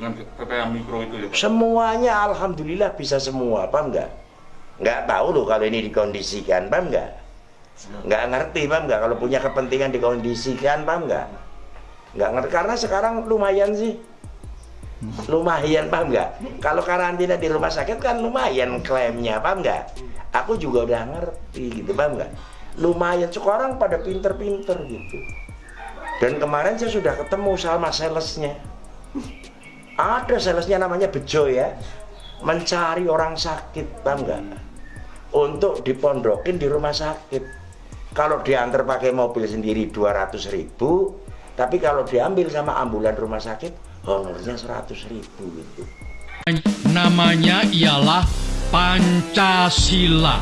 dengan mikro itu ya Pak? Semuanya alhamdulillah bisa semua, paham nggak? Nggak tahu loh kalau ini dikondisikan, paham nggak? Nggak ngerti, paham nggak? Kalau punya kepentingan dikondisikan, paham nggak? Nggak ngerti karena sekarang lumayan sih. Lumayan, paham nggak? Kalau karantina di rumah sakit kan lumayan klaimnya, paham nggak? Aku juga udah ngerti gitu, paham nggak? Lumayan, sekarang pada pinter-pinter gitu. Dan kemarin saya sudah ketemu sama salesnya ada salesnya namanya Bejo ya mencari orang sakit paham nggak untuk dipondokin di rumah sakit kalau diantar pakai mobil sendiri 200 ribu tapi kalau diambil sama ambulan rumah sakit honornya 100 ribu gitu Namanya ialah Pancasila.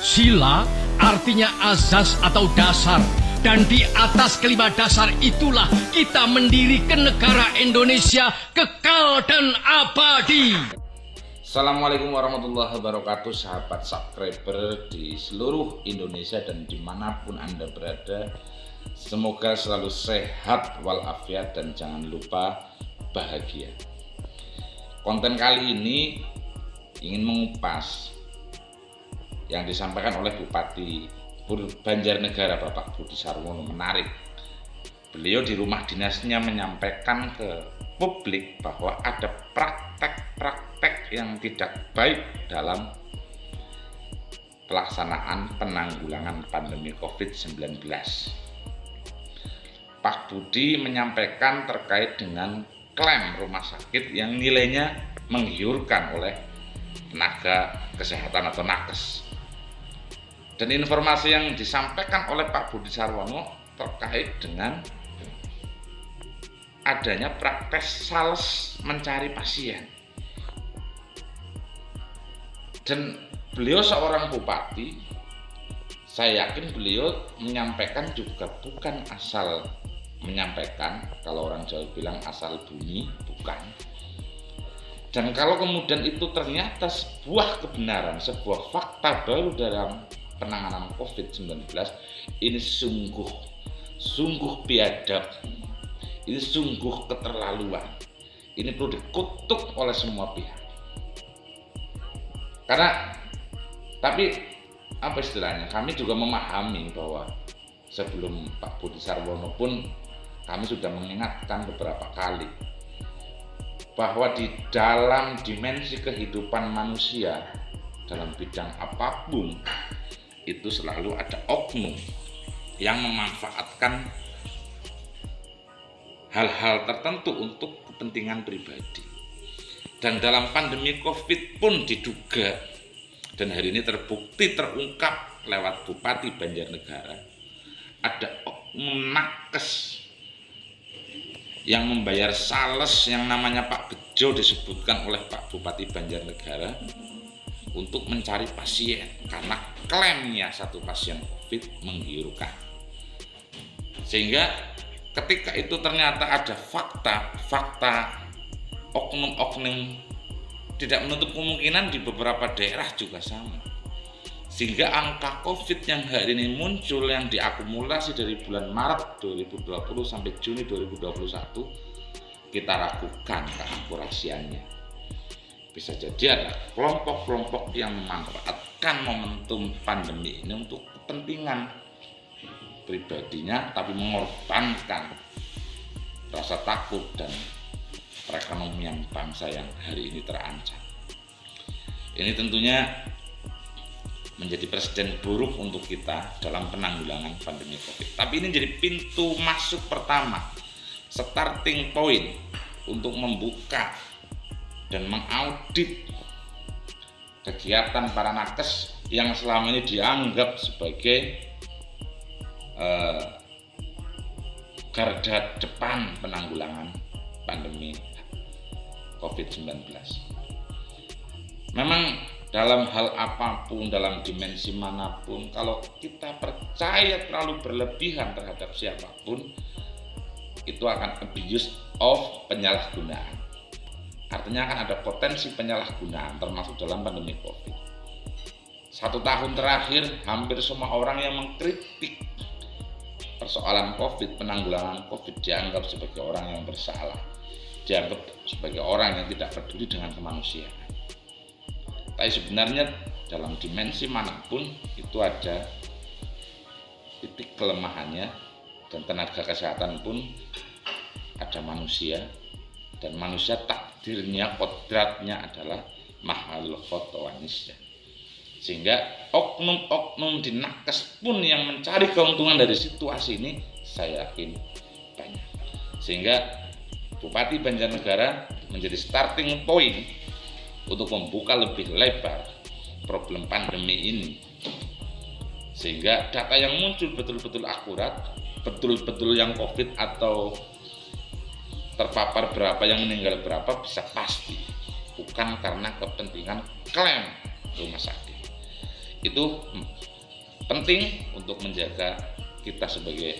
Sila artinya azas atau dasar. Dan di atas kelima dasar itulah kita mendirikan negara Indonesia kekal dan abadi. Assalamualaikum warahmatullahi wabarakatuh sahabat subscriber di seluruh Indonesia dan di mana pun anda berada Semoga selalu sehat walafiat dan jangan lupa bahagia Konten kali ini ingin mengupas yang disampaikan oleh Bupati Banjarnegara Bapak Budi Sarwono menarik. Beliau di rumah dinasnya menyampaikan ke publik bahwa ada praktek-praktek yang tidak baik dalam pelaksanaan penanggulangan pandemi COVID-19. Pak Budi menyampaikan terkait dengan klaim rumah sakit yang nilainya menggiurkan oleh tenaga kesehatan atau nakes dan informasi yang disampaikan oleh Pak Budi Sarwono terkait dengan adanya praktek sales mencari pasien. Dan beliau seorang bupati, saya yakin beliau menyampaikan juga bukan asal menyampaikan, kalau orang Jawa bilang asal bunyi, bukan. Dan kalau kemudian itu ternyata sebuah kebenaran, sebuah fakta baru dalam penanganan COVID-19 ini sungguh sungguh biadab. Ini sungguh keterlaluan. Ini perlu dikutuk oleh semua pihak. Karena tapi apa istilahnya? Kami juga memahami bahwa sebelum Pak Budi Sarwono pun kami sudah mengingatkan beberapa kali bahwa di dalam dimensi kehidupan manusia dalam bidang apa pun itu selalu ada oknum yang memanfaatkan hal-hal tertentu untuk kepentingan pribadi. Dan dalam pandemi COVID pun diduga dan hari ini terbukti terungkap lewat Bupati Banjarnegara ada oknum nakes yang membayar sales yang namanya Pak Bejo disebutkan oleh Pak Bupati Banjarnegara untuk mencari pasien karena klaimnya satu pasien COVID menggiurkan. Sehingga ketika itu ternyata ada fakta-fakta oknum-oknum tidak menutup kemungkinan di beberapa daerah juga sama. Sehingga angka COVID yang hari ini muncul yang diakumulasi dari bulan Maret 2020 sampai Juni 2021 kita ragukan keakurasiannya bisa jadi ada kelompok-kelompok yang memanfaatkan momentum pandemi ini untuk kepentingan pribadinya tapi mengorbankan rasa takut dan perekonomian bangsa yang hari ini terancam ini tentunya menjadi presiden buruk untuk kita dalam penanggulangan pandemi COVID. Tapi ini jadi pintu masuk pertama, starting point untuk membuka dan mengaudit kegiatan para nakes yang selama ini dianggap sebagai uh, garda depan penanggulangan pandemi COVID-19. Memang dalam hal apa pun, dalam dimensi mana pun, kalau kita percaya terlalu berlebihan terhadap siapa pun, itu akan abuse of penyalahgunaan. Artinya akan ada potensi penyalahgunaan termasuk dalam pandemi COVID. Satu tahun terakhir hampir semua orang yang mengkritik persoalan COVID, penanggulangan COVID dianggap sebagai orang yang bersalah. dianggap sebagai orang yang tidak peduli dengan kemanusiaan. Tapi sebenarnya dalam dimensi mana pun itu ada titik kelemahannya dan tenaga kesehatan pun ada manusia dan manusia takdirnya kodratnya adalah mahal fotowanisnya sehingga oknum-oknum di nakes pun yang mencari keuntungan dari situasi ini saya yakin banyak. Sehingga Bupati Banjarnegara menjadi starting point untuk membuka lebih lebar problem pandemi ini. Sehingga data yang muncul betul-betul akurat betul-betul yang covid atau terpapar berapa yang meninggal berapa bisa pasti. Bukan karena kepentingan klaim rumah sakit. Itu penting untuk menjaga kita sebagai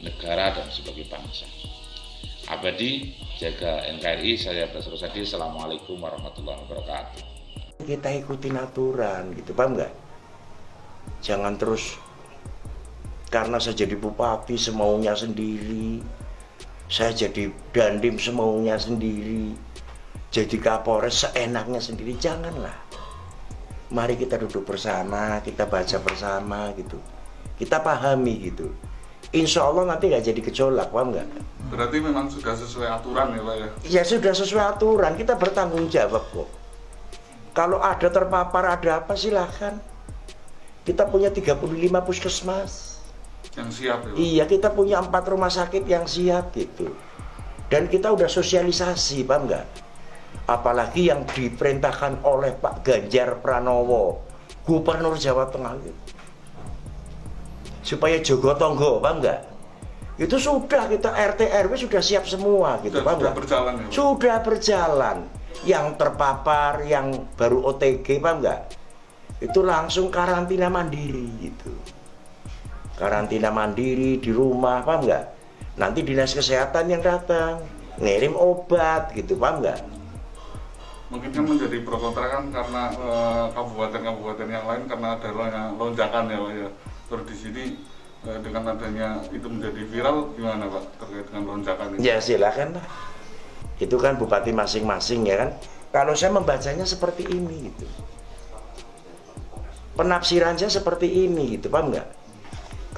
negara dan sebagai bangsa. Abadi jaga NKRI saya Basro Sadi. Assalamualaikum warahmatullahi wabarakatuh. Kita ikutin aturan gitu. Paham nggak? Jangan terus karena saya jadi bupati semaunya sendiri saya jadi dandim semaunya sendiri jadi kapolres seenaknya sendiri. Janganlah. Mari kita duduk bersama kita baca bersama gitu. Kita pahami gitu. Insya Allah nanti nggak jadi gejolak paham nggak? Berarti memang sudah sesuai aturan ya Pak ya? ya sudah sesuai aturan. Kita bertanggung jawab kok. Kalau ada terpapar ada apa silahkan kita punya 35 puskesmas Yang siap ya? Iya, kita punya empat rumah sakit yang siap gitu. Dan kita udah sosialisasi, paham nggak? Apalagi yang diperintahkan oleh Pak Ganjar Pranowo, Gubernur Jawa Tengah gitu. Supaya Jogo Tonggo, paham nggak? Itu sudah kita RT RW sudah siap semua gitu, Sudah, paham sudah berjalan ya Pak? Sudah berjalan. Yang terpapar, yang baru OTG, paham nggak? Itu langsung karantina mandiri gitu karantina mandiri di rumah paham nggak? Nanti dinas kesehatan yang datang ngirim obat gitu paham nggak? Mungkin kan menjadi pro kontra kan karena eh, kabupaten-kabupaten yang lain karena ada lo- lonjakan ya Pak ya. Terus di sini eh, dengan adanya itu menjadi viral gimana Pak terkait dengan lonjakan ini? ya silakan lah itu kan bupati masing-masing ya kan? Kalau saya membacanya seperti ini gitu. Penafsirannya seperti ini gitu paham nggak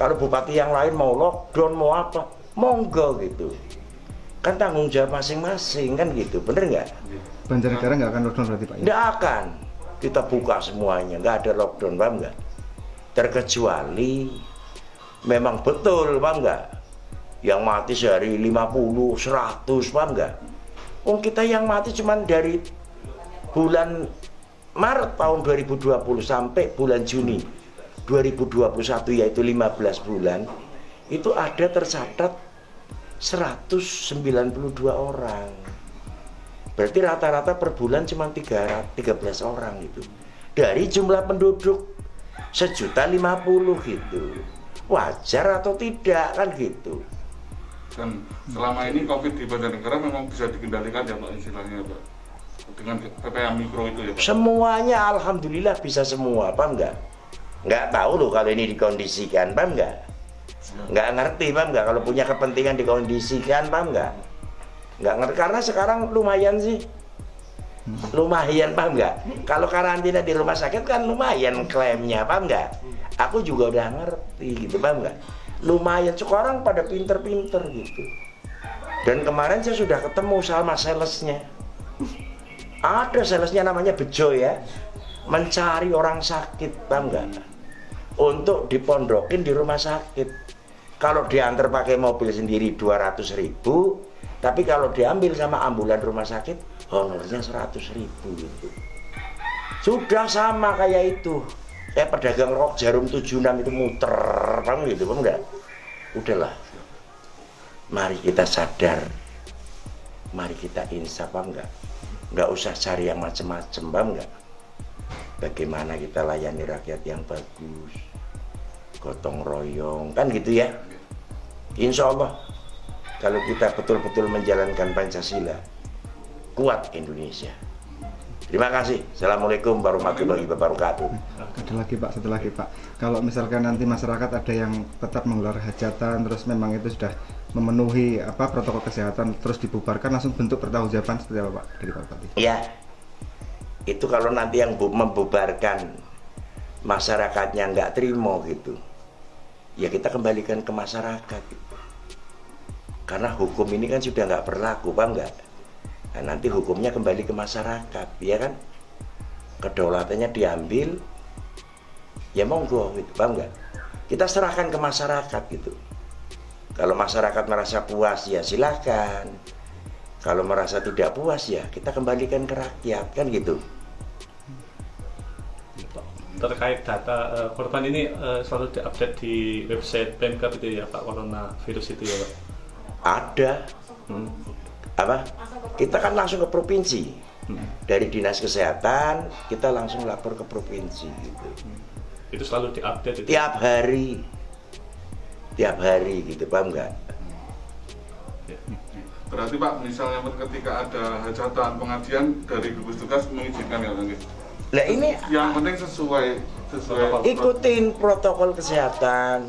kalau bupati yang lain mau lockdown mau apa monggo gitu kan tanggung jawab masing-masing kan gitu bener nggak Banjarnegara nggak akan lockdown berarti Pak ya? Tidak akan. Kita buka semuanya, nggak ada lockdown, paham nggak? Terkecuali memang betul, paham nggak? Yang mati sehari 50, 100, paham nggak? Oh kita yang mati cuman dari bulan Maret tahun 2020 sampai bulan Juni 2021 yaitu 15 bulan itu ada tercatat 192 orang Berarti rata-rata per bulan cuma 313 orang gitu. Dari jumlah penduduk sejuta lima puluh gitu. Wajar atau tidak kan gitu. Dan selama ini COVID di Banjarnegara memang bisa dikendalikan ya Pak istilahnya Pak dengan PPKM mikro itu ya Pak. Semuanya alhamdulillah bisa semua, paham nggak? Nggak tahu loh kalau ini dikondisikan, paham nggak? Nggak ngerti, paham nggak? Kalau punya kepentingan dikondisikan, paham nggak? Nggak ngerti karena sekarang lumayan sih. Lumayan, paham nggak? Kalau karantina di rumah sakit kan lumayan klaimnya, paham nggak? Aku juga udah ngerti gitu, paham nggak? Lumayan, sekarang pada pinter-pinter gitu. Dan kemarin saya sudah ketemu sama salesnya. Ada salesnya namanya Bejo ya Mencari orang sakit Paham nggak? Untuk dipondokin di rumah sakit. Kalau diantar pakai mobil sendiri 200 ribu Tapi kalau diambil sama ambulan rumah sakit Honornya 100 ribu. Gitu Sudah sama kayak itu. Kayak pedagang rok jarum 76 itu muter Paham gitu, paham nggak? Udahlah. Mari kita sadar. Mari kita insaf, paham nggak? nggak usah cari yang macem-macem paham nggak bagaimana kita layani rakyat yang bagus? Gotong royong. Kan gitu ya? Insya Allah kalau kita betul-betul menjalankan Pancasila kuat Indonesia. Terima kasih. Assalamualaikum warahmatullahi wabarakatuh. Ada lagi Pak, satu lagi Pak. Kalau misalkan nanti masyarakat ada yang tetap menggelar hajatan, terus memang itu sudah memenuhi apa protokol kesehatan terus dibubarkan langsung bentuk pertanggungjawaban seperti apa Pak? Dari Pak Bupati? Ya, itu kalau nanti yang bu- membubarkan masyarakatnya nggak terima gitu, ya kita kembalikan ke masyarakat. Karena hukum ini kan sudah nggak berlaku, paham nggak? Nah, nanti hukumnya kembali ke masyarakat, ya kan? Kedaulatannya diambil, ya monggo, gitu, paham nggak? Kita serahkan ke masyarakat gitu. Kalau masyarakat merasa puas, ya silakan. Kalau merasa tidak puas ya kita kembalikan ke rakyat kan gitu. terkait data eh, korban ini eh, selalu diupdate di website Pemkab itu ya Pak Corona virus itu ya Pak. Ada Hmm. apa? Kita kan langsung ke provinsi. Dari dinas kesehatan kita langsung lapor ke provinsi gitu. Itu selalu diupdate itu. Tiap hari. Tiap hari gitu, paham nggak? Berarti Pak, misalnya ketika ada hajatan pengajian dari gugus tugas mengizinkan ya Bang? Nah ini Yang penting sesuai sesuai ikutin protokol kesehatan,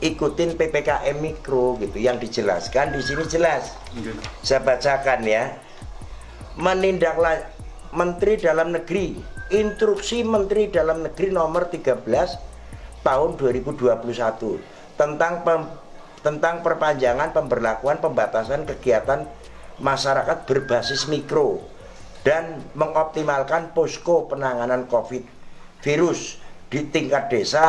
ikutin ppkm mikro gitu yang dijelaskan di sini jelas. Mungkin. Saya bacakan ya. Menindaklah Menteri Dalam Negeri, instruksi Menteri Dalam Negeri nomor 13 tahun 2021 tentang pem- tentang perpanjangan pemberlakuan pembatasan kegiatan masyarakat berbasis mikro dan mengoptimalkan posko penanganan Covid virus di tingkat desa